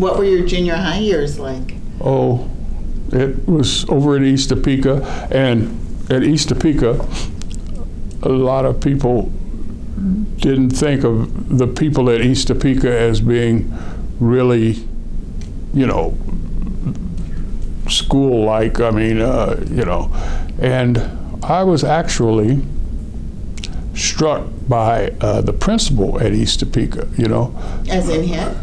What were your junior high years like? Oh, it was over at East Topeka, and at East Topeka, a lot of people didn't think of the people at East Topeka as being really, you know, school-like. I mean, uh, you know, and I was actually struck by uh, the principal at East Topeka. You know, As in hit?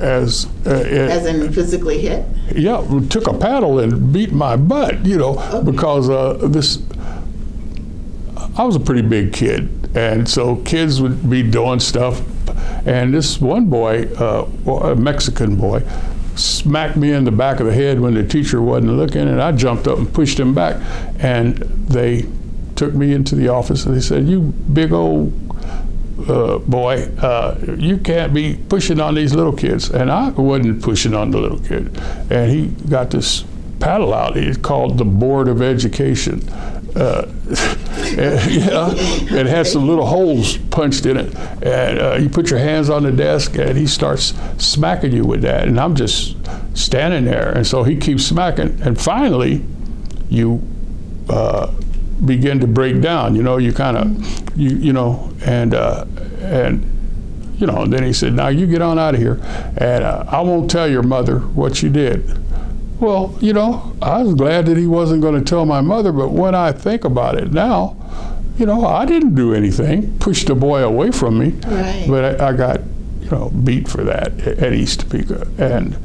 As uh, it, As in physically hit? yeah, took a paddle and beat my butt, you know, because uh, this. I was a pretty big kid, and so kids would be doing stuff, and this one boy, uh, a Mexican boy, smacked me in the back of the head when the teacher wasn't looking, and I jumped up and pushed him back, and they took me into the office and they said, "You big old uh, boy, uh, you can't be pushing on these little kids. And I wasn't pushing on the little kid. And he got this paddle out. It's called the Board of Education. Uh, and, know, it had some little holes punched in it. And uh, you put your hands on the desk, and he starts smacking you with that. And I'm just standing there. And so he keeps smacking. And finally, you uh, begin to break down. You know, you kind of, you you know, and uh, and you know. And then he said, "Now you get on out of here, and uh, I won't tell your mother what you did." Well, you know, I was glad that he wasn't going to tell my mother, but when I think about it now, you know, I didn't do anything, pushed the boy away from me, Right. but I, I got, you know, beat for that at East Topeka, and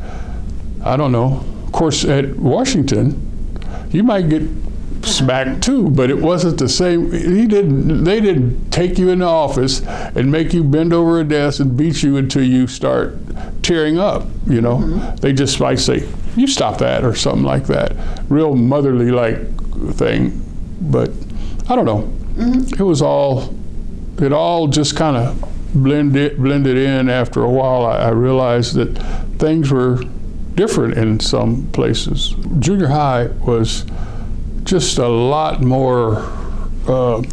I don't know. Of course, at Washington, you might get smacked too, but it wasn't the same. He didn't. They didn't take you in the office and make you bend over a desk and beat you until you start tearing up. You know, mm-hmm. they just might say, "You stop that" or something like that. Real motherly like thing, but I don't know. Mm-hmm. It was all. It all just kind of blended blended in. After a while, I, I realized that things were different in some places. Junior high was just a lot more uh,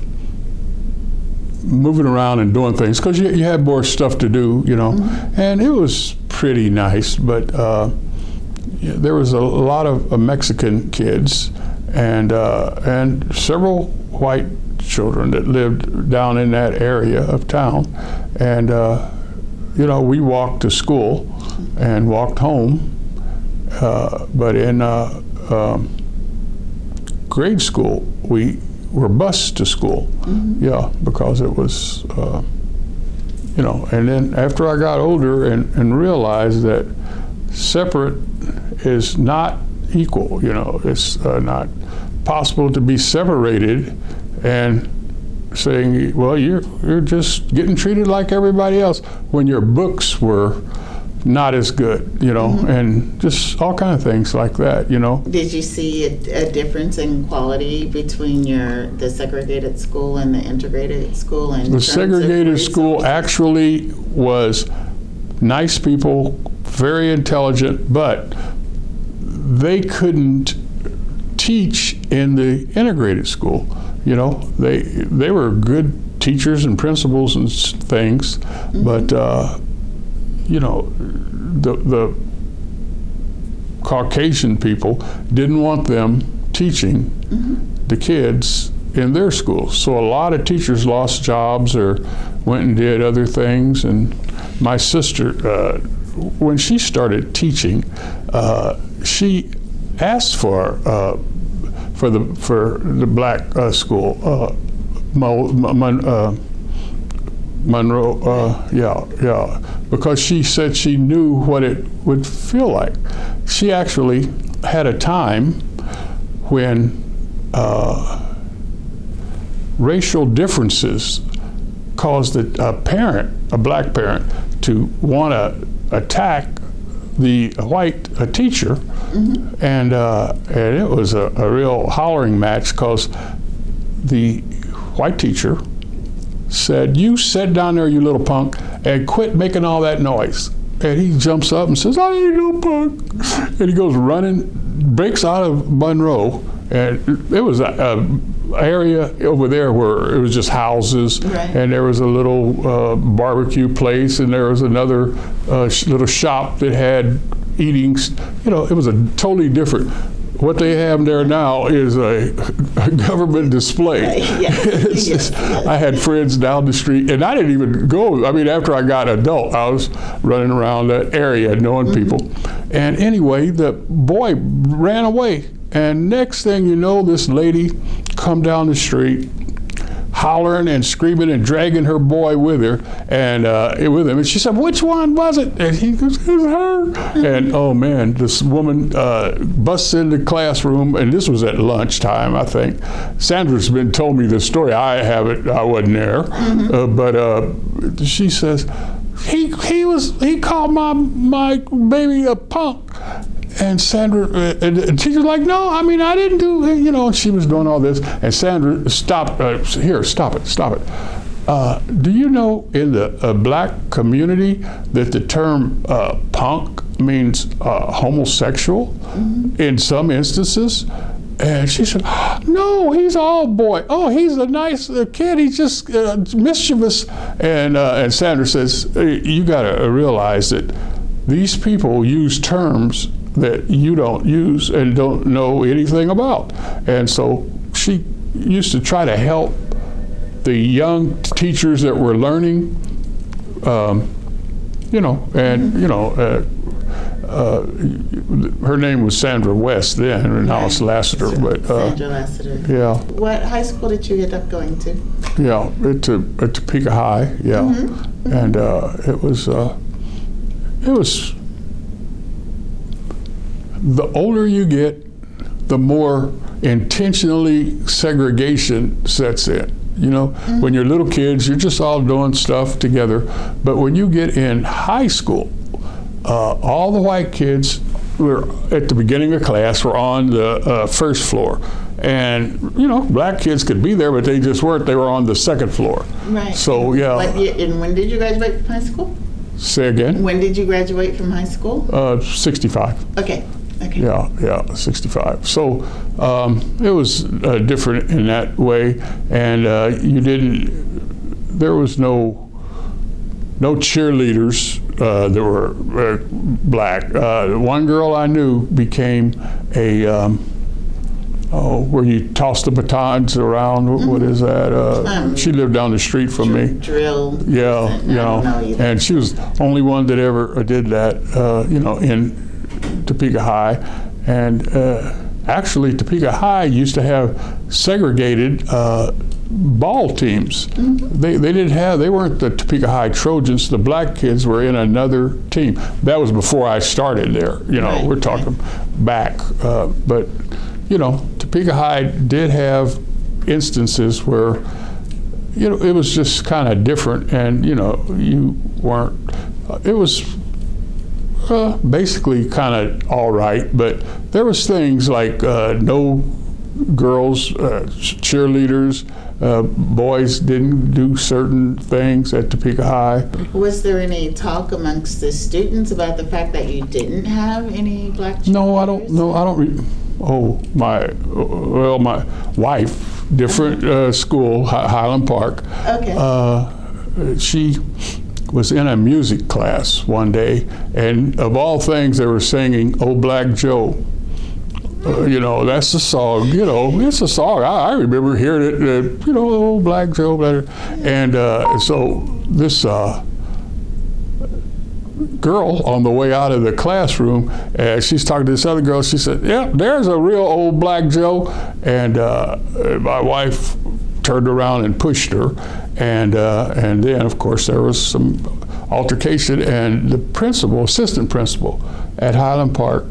moving around and doing things because you, you had more stuff to do, you know, and it was pretty nice. But uh, yeah, there was a lot of uh, Mexican kids and uh, and several white children that lived down in that area of town, and uh, you know we walked to school and walked home, uh, but in uh, um, grade school we were bused to school, yeah, because it was. Uh, you know, and then after I got older and, and realized that separate is not equal, you know, it's uh, not possible to be separated and saying, well, you're, you're just getting treated like everybody else when your books were not as good, you know, and just all kind of things like that, you know. Did you see a, a difference in quality between your the segregated school and the integrated school? In The segregated school actually was nice people, very intelligent, but they couldn't teach in the integrated school. You know, they they were good teachers and principals and things, but uh, you know, the the Caucasian people didn't want them teaching the kids in their schools. So a lot of teachers lost jobs or went and did other things. And my sister, uh, when she started teaching, uh, she asked for uh, for the for the black uh, school. Uh, Mo, Mon, uh, Monroe, uh, yeah, yeah, because she said she knew what it would feel like. She actually had a time when uh, racial differences caused a, a parent, a black parent, to want to attack the white a teacher, and uh, and it was a, a real hollering match because the white teacher said, "You sit down there, you little punk, and quit making all that noise." And he jumps up and says, "I ain't no punk," and he goes running, breaks out of Monroe, and it was a, a area over there where it was just houses, Right. and there was a little uh, barbecue place, and there was another uh, sh- little shop that had eating. You know, it was a totally different. What they have there now is a, a government display. Yes, yes. I had friends down the street, and I didn't even go. I mean, after I got adult, I was running around that area knowing mm-hmm. people. And anyway, the boy ran away, and next thing you know, this lady come down the street, hollering and screaming and dragging her boy with her and uh, with him. And she said, "Which one was it?" And he goes, "It was her." And oh man, this woman uh, busts into the classroom, and this was at lunchtime, I think. Sandra's been told me this story. I haven't. I wasn't there, uh, but uh, she says. He, he was he called my my baby a punk and Sandra, uh, and the teacher's like, no, I mean, I didn't do, you know, she was doing all this. And Sandra, stop, uh, here, stop it, stop it. Uh, do you know in the uh, black community that the term uh, punk means uh, homosexual in some instances? And she said, "No, he's all boy. Oh, he's a nice uh, kid. He's just uh, mischievous." And uh, and Sandra says, "Hey, "You got to realize that these people use terms that you don't use and don't know anything about. And so she used to try to help the young teachers that were learning, um, you know, and, you know, uh, uh, her name was Sandra West then, and now it's Lassiter, but, uh, Sandra Lassiter. yeah, What high school did you end up going to? yeah, at, To- at Topeka High, yeah. And uh, it was, uh, it was, the older you get, the more intentionally segregation sets in. You know, when you're little kids, you're just all doing stuff together. But when you get in high school, uh, all the white kids were at the beginning of class were on the uh, first floor. And, you know, black kids could be there, but they just weren't. They were on the second floor. Right. So, yeah. Year, and when did you graduate from high school? Say again? When did you graduate from high school? Uh, 65. Okay. Okay. Yeah, yeah, 65. So um, it was uh, different in that way, and uh, you didn't. There was no no cheerleaders uh, that were uh, black. Uh, one girl I knew became a. Um, Oh, where you toss the batons around. What- what is that? Uh, Um, she lived down the street from me. Drill. Yeah, you know, know and she was the only one that ever did that, uh, you know, in Topeka High. And uh, actually, Topeka High used to have segregated uh, ball teams. Mm-hmm. They, they didn't have, they weren't the Topeka High Trojans. The black kids were in another team. That was before I started there. You know, Right, we're talking back. Uh, but, you know, Topeka High did have instances where you know, it was just kind of different, and you know, you weren't. It was uh, basically kind of all right, but there was things like uh, no girls uh, cheerleaders. Uh, boys didn't do certain things at Topeka High. Was there any talk amongst the students about the fact that you didn't have any black No, I don't. No, I don't. Re- oh, my. Well, my wife, different uh, school, Highland Park. Okay. Uh, she was in a music class one day, and of all things, they were singing "Oh Black Joe." Uh, you know, that's the song. You know, it's a song. I, I remember hearing it. Uh, you know, "Oh Black Joe," blah. and uh, so this. Uh, girl on the way out of the classroom, and she's talking to this other girl. She said, "Yeah, there's a real old black Joe." And uh, my wife turned around and pushed her, and uh, and then of course there was some altercation, and the principal, assistant principal at Highland Park,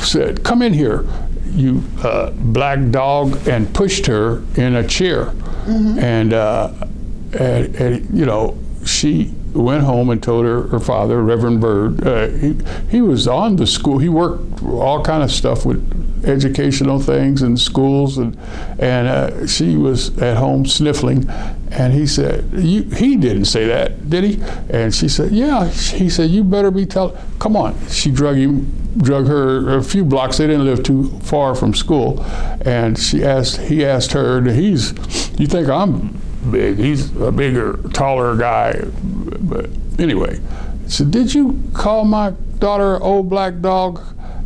said, "Come in here." You uh, black dog, and pushed her in a chair, and, uh, and and you know she went home and told her her father, Reverend Bird. Uh, he he was on the school. He worked all kind of stuff with educational things and schools, and and uh, she was at home sniffling. And he said, you, he didn't say that, did he? And she said, yeah. He said, you better be telling. Come on. She drug him drug her a few blocks. They didn't live too far from school, and she asked. He asked her, "He's, you think I'm big? He's a bigger, taller guy." But anyway, he said, "Did you call my daughter old black dog?"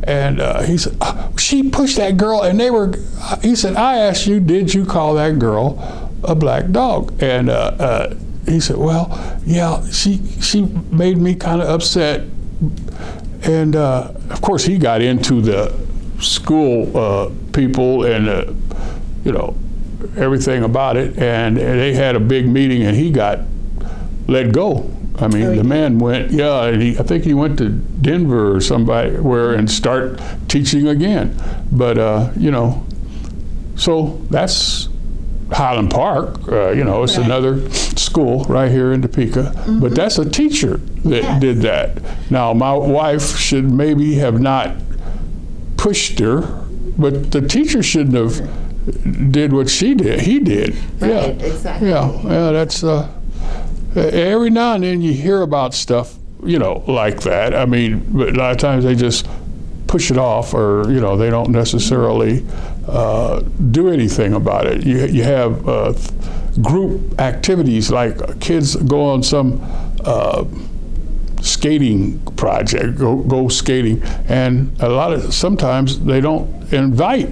And uh, he said, "Uh, "She pushed that girl, and they were." He said, "I asked you, did you call that girl a black dog?" And uh, uh, he said, "Well, yeah, she she made me kind of upset." And uh, of course, he got into the school people and you know everything about it, and they had a big meeting, and he got let go. I mean, Oh, the man went, yeah, he, I think he went to Denver or somebody where and start teaching again. But uh, you know, so that's Highland Park. Uh, you know, it's Right. another school right here in Topeka. But that's a teacher that Yes. did that. Now, my wife should maybe have not pushed her, but the teacher shouldn't have did what she did. He did. Right, yeah. exactly. Yeah. Yeah. That's. Uh, every now and then you hear about stuff, you know, like that. I mean, but a lot of times they just push it off, or you know, they don't necessarily uh, do anything about it. You you have uh, group activities like kids go on some. Uh, skating project go, go skating and a lot of sometimes they don't invite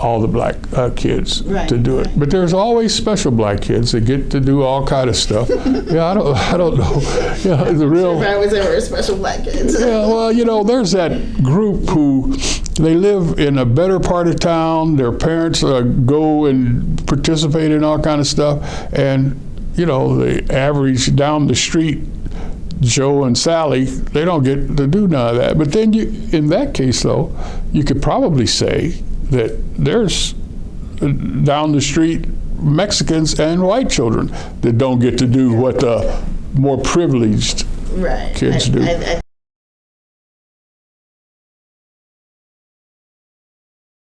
all the black uh, kids Right, to do it right. but there's always special black kids that get to do all kind of stuff yeah i don't i don't know yeah the real If I was ever special black kids. yeah, well, you know, there's that group who they live in a better part of town. Their parents uh, go and participate in all kind of stuff, and you know, the average down the street Joe and Sally, they don't get to do none of that. But then, you, in that case, though, you could probably say that there's uh, down the street Mexicans and white children that don't get to do what the more privileged Right. Kids I, do. I, I